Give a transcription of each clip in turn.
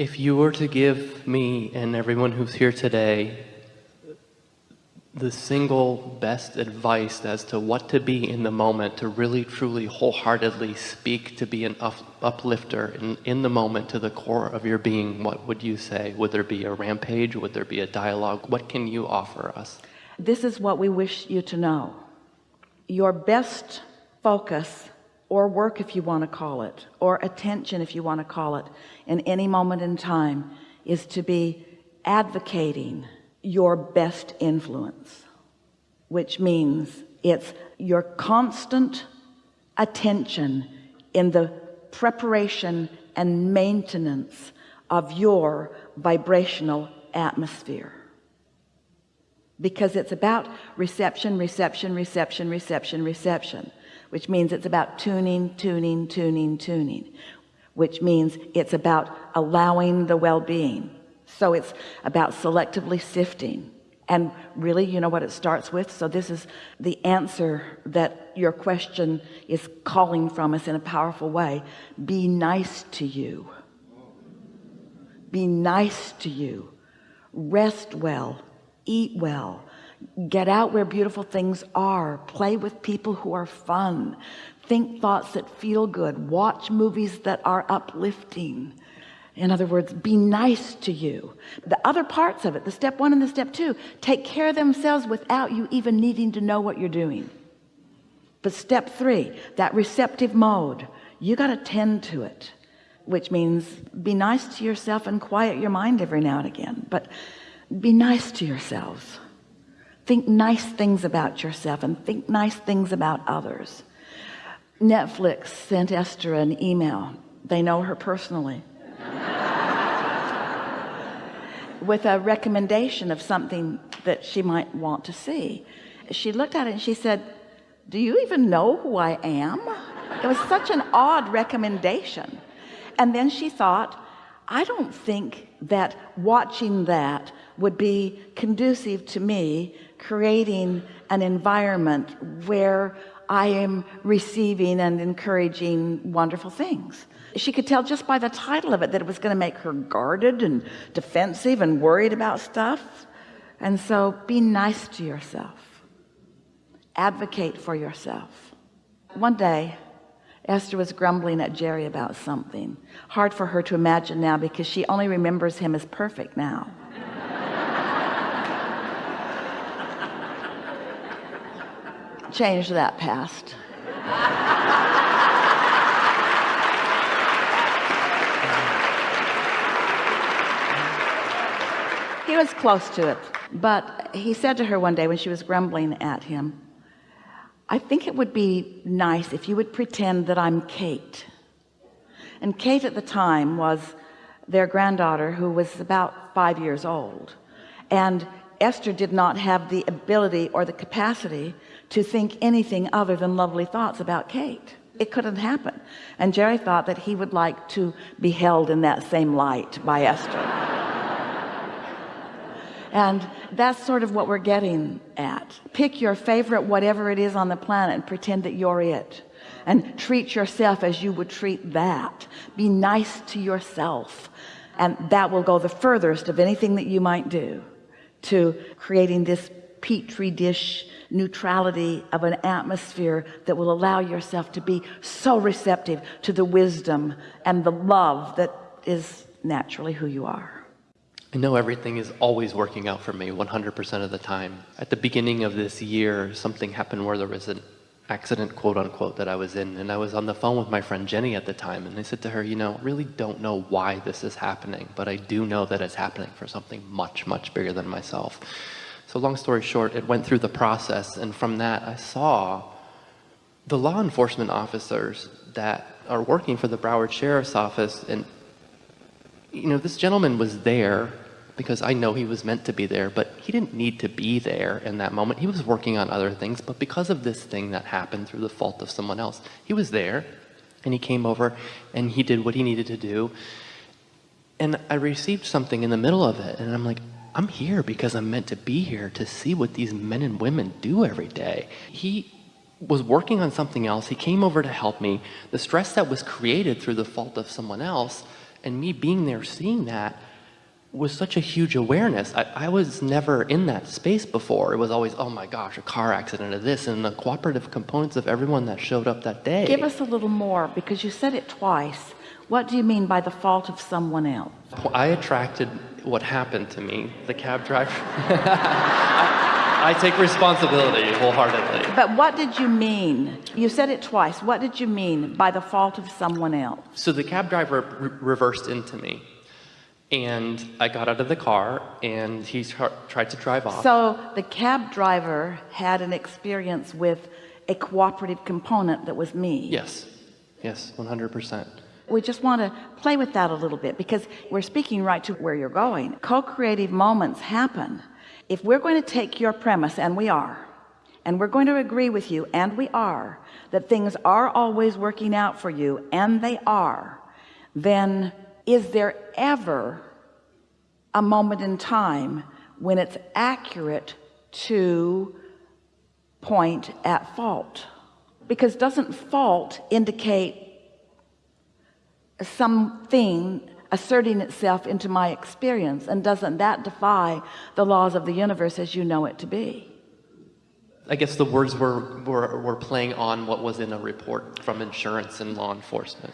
If you were to give me and everyone who's here today the single best advice as to what to be in the moment, to really, truly, wholeheartedly speak, to be an up, uplifter in, in the moment to the core of your being, what would you say? Would there be a rampage? Would there be a dialogue? What can you offer us? This is what we wish you to know. Your best focus or work, if you want to call it, or attention, if you want to call it, in any moment in time is to be advocating your best influence which means it's your constant attention in the preparation and maintenance of your vibrational atmosphere. Because it's about reception reception reception reception reception which means it's about tuning tuning tuning tuning which means it's about allowing the well-being. So it's about selectively sifting. And really you know what it starts with? So this is the answer that your question is calling from us in a powerful way. Be nice to you. Be nice to you. Rest well. Eat well get out where beautiful things are. Play with people who are fun. Think thoughts that feel good. Watch movies that are uplifting. In other words be nice to you. The other parts of it the step one and the step two take care of themselves without you even needing to know what you're doing. But step three that receptive mode you got to tend to it which means be nice to yourself and quiet your mind every now and again but be nice to yourselves think nice things about yourself and think nice things about others. Netflix sent Esther an email. They know her personally. With a recommendation of something that she might want to see. She looked at it and she said do you even know who I am? It was such an odd recommendation. And then she thought I don't think that watching that would be conducive to me creating an environment where I am receiving and encouraging wonderful things. She could tell just by the title of it that it was going to make her guarded and defensive and worried about stuff. And so be nice to yourself. Advocate for yourself. One day Esther was grumbling at Jerry about something. Hard for her to imagine now because she only remembers him as perfect now change that past. He was close to it but he said to her one day when she was grumbling at him I think it would be nice if you would pretend that I'm Kate. And Kate at the time was their granddaughter who was about five years old. And Esther did not have the ability or the capacity to think anything other than lovely thoughts about Kate. It couldn't happen. And Jerry thought that he would like to be held in that same light by Esther. And that's sort of what we're getting at. Pick your favorite whatever it is on the planet and pretend that you're it. And treat yourself as you would treat that. Be nice to yourself. And that will go the furthest of anything that you might do to creating this petri dish neutrality of an atmosphere that will allow yourself to be so receptive to the wisdom and the love that is naturally who you are I know everything is always working out for me 100% of the time. At the beginning of this year, something happened where there was an accident, quote unquote, that I was in. And I was on the phone with my friend Jenny at the time. And I said to her, you know, really don't know why this is happening, but I do know that it's happening for something much, much bigger than myself. So long story short, it went through the process. And from that, I saw the law enforcement officers that are working for the Broward Sheriff's Office. And, you know, this gentleman was there because I know he was meant to be there, but he didn't need to be there in that moment. He was working on other things, but because of this thing that happened through the fault of someone else, he was there and he came over and he did what he needed to do. And I received something in the middle of it and I'm like, I'm here because I'm meant to be here to see what these men and women do every day. He was working on something else. He came over to help me. The stress that was created through the fault of someone else And me being there, seeing that, was such a huge awareness. I, I was never in that space before. It was always, oh my gosh, a car accident of this, and the cooperative components of everyone that showed up that day. Give us a little more because you said it twice. What do you mean by the fault of someone else? I attracted what happened to me, the cab driver. I, I take responsibility wholeheartedly. But what did you mean? You said it twice. What did you mean by the fault of someone else? So the cab driver re reversed into me. And I got out of the car and he tried to drive off. So the cab driver had an experience with a cooperative component that was me. Yes. Yes, 100%. We just want to play with that a little bit because we're speaking right to where you're going. Co-creative moments happen. If we're going to take your premise, and we are, and we're going to agree with you, and we are, that things are always working out for you, and they are, then is there ever a moment in time when it's accurate to point at fault because doesn't fault indicate something asserting itself into my experience and doesn't that defy the laws of the universe as you know it to be? I guess the words were, were, were playing on what was in a report from insurance and law enforcement.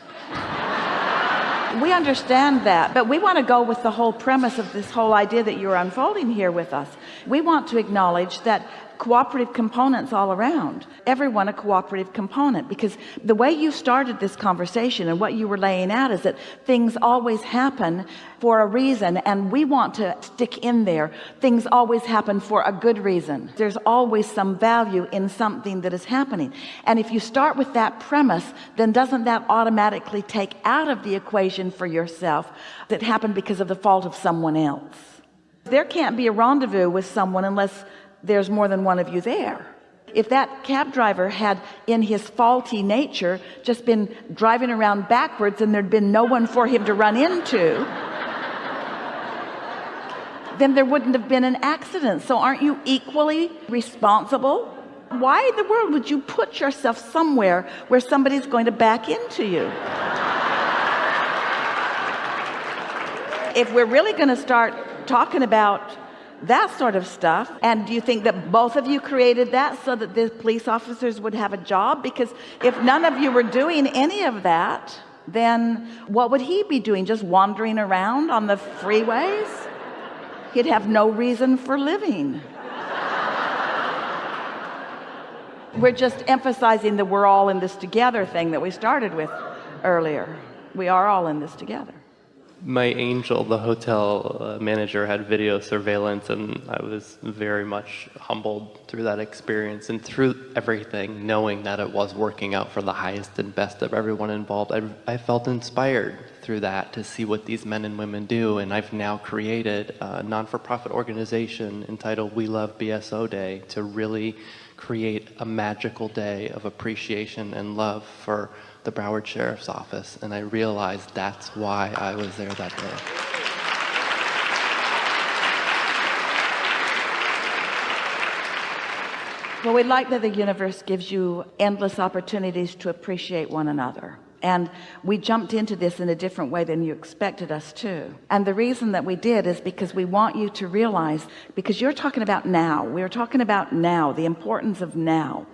We understand that but we want to go with the whole premise of this whole idea that you're unfolding here with us we want to acknowledge that cooperative components all around everyone a cooperative component because the way you started this conversation and what you were laying out is that things always happen for a reason and we want to stick in there. Things always happen for a good reason. There's always some value in something that is happening. And if you start with that premise then doesn't that automatically take out of the equation for yourself that happened because of the fault of someone else there can't be a rendezvous with someone unless there's more than one of you there. If that cab driver had in his faulty nature just been driving around backwards and there'd been no one for him to run into then there wouldn't have been an accident. So aren't you equally responsible? Why in the world would you put yourself somewhere where somebody's going to back into you? If we're really going to start talking about that sort of stuff. And do you think that both of you created that so that the police officers would have a job? Because if none of you were doing any of that then what would he be doing? Just wandering around on the freeways? He'd have no reason for living. We're just emphasizing that we're all in this together thing that we started with earlier. We are all in this together my angel, the hotel uh, manager, had video surveillance, and I was very much humbled through that experience and through everything, knowing that it was working out for the highest and best of everyone involved. I, I felt inspired through that to see what these men and women do, and I've now created a non-for-profit organization entitled We Love BSO Day to really create a magical day of appreciation and love for the Broward Sheriff's Office, and I realized that's why I was there that day. Well, we like that the universe gives you endless opportunities to appreciate one another. And we jumped into this in a different way than you expected us to. And the reason that we did is because we want you to realize, because you're talking about now, we're talking about now, the importance of now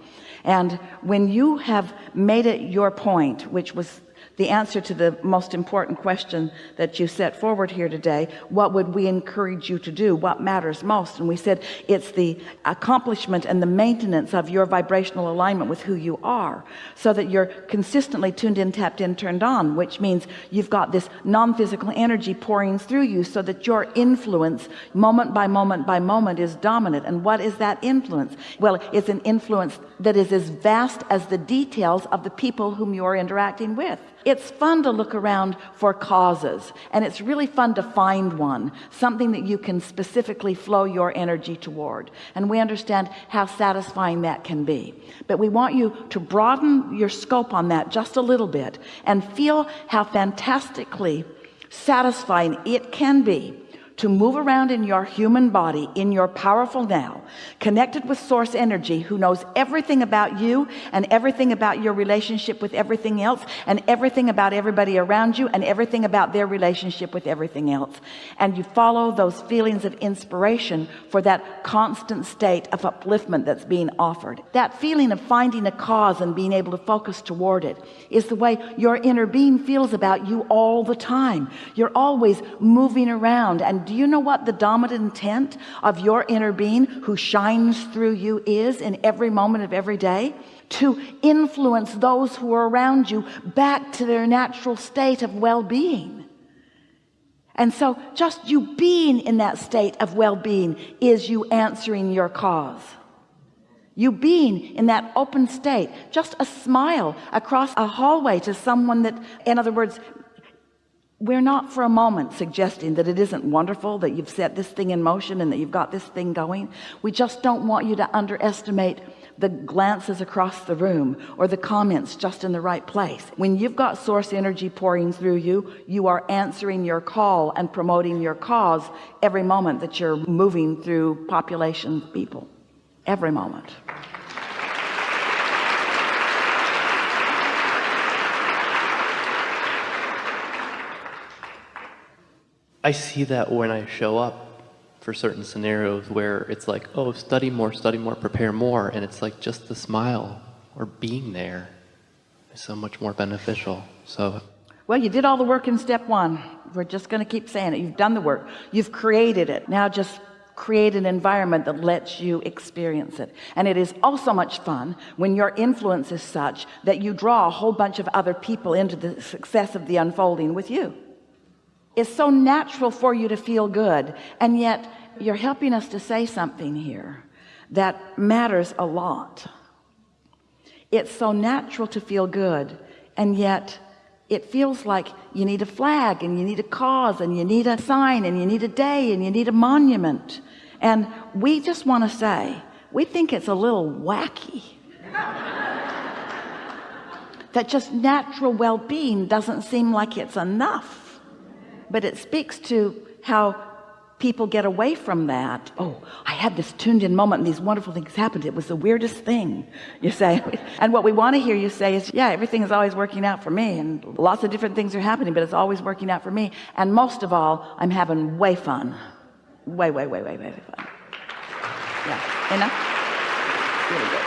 and when you have made it your point which was the answer to the most important question that you set forward here today. What would we encourage you to do? What matters most? And we said it's the accomplishment and the maintenance of your vibrational alignment with who you are so that you're consistently tuned in tapped in turned on which means you've got this non-physical energy pouring through you so that your influence moment by moment by moment is dominant. And what is that influence? Well it's an influence that is as vast as the details of the people whom you're interacting with it's fun to look around for causes and it's really fun to find one something that you can specifically flow your energy toward. And we understand how satisfying that can be. But we want you to broaden your scope on that just a little bit and feel how fantastically satisfying it can be to move around in your human body in your powerful now connected with source energy who knows everything about you and everything about your relationship with everything else and everything about everybody around you and everything about their relationship with everything else. And you follow those feelings of inspiration for that constant state of upliftment that's being offered. That feeling of finding a cause and being able to focus toward it is the way your inner being feels about you all the time. You're always moving around and do you know what the dominant intent of your inner being who shines through you is in every moment of every day? To influence those who are around you back to their natural state of well-being. And so just you being in that state of well-being is you answering your cause. You being in that open state just a smile across a hallway to someone that in other words we're not for a moment suggesting that it isn't wonderful that you've set this thing in motion and that you've got this thing going. We just don't want you to underestimate the glances across the room or the comments just in the right place. When you've got source energy pouring through you you are answering your call and promoting your cause every moment that you're moving through population people. Every moment I see that when I show up for certain scenarios where it's like, oh, study more, study more, prepare more. And it's like just the smile or being there is so much more beneficial. So well you did all the work in step one. We're just going to keep saying it. You've done the work. You've created it. Now just create an environment that lets you experience it. And it is also much fun when your influence is such that you draw a whole bunch of other people into the success of the unfolding with you it's so natural for you to feel good and yet you're helping us to say something here that matters a lot. It's so natural to feel good and yet it feels like you need a flag and you need a cause and you need a sign and you need a day and you need a monument. And we just want to say we think it's a little wacky that just natural well-being doesn't seem like it's enough but it speaks to how people get away from that. Oh I had this tuned in moment and these wonderful things happened. It was the weirdest thing you say. And what we want to hear you say is yeah everything is always working out for me and lots of different things are happening but it's always working out for me. And most of all I'm having way fun. Way way way way way, way fun. Yeah enough really good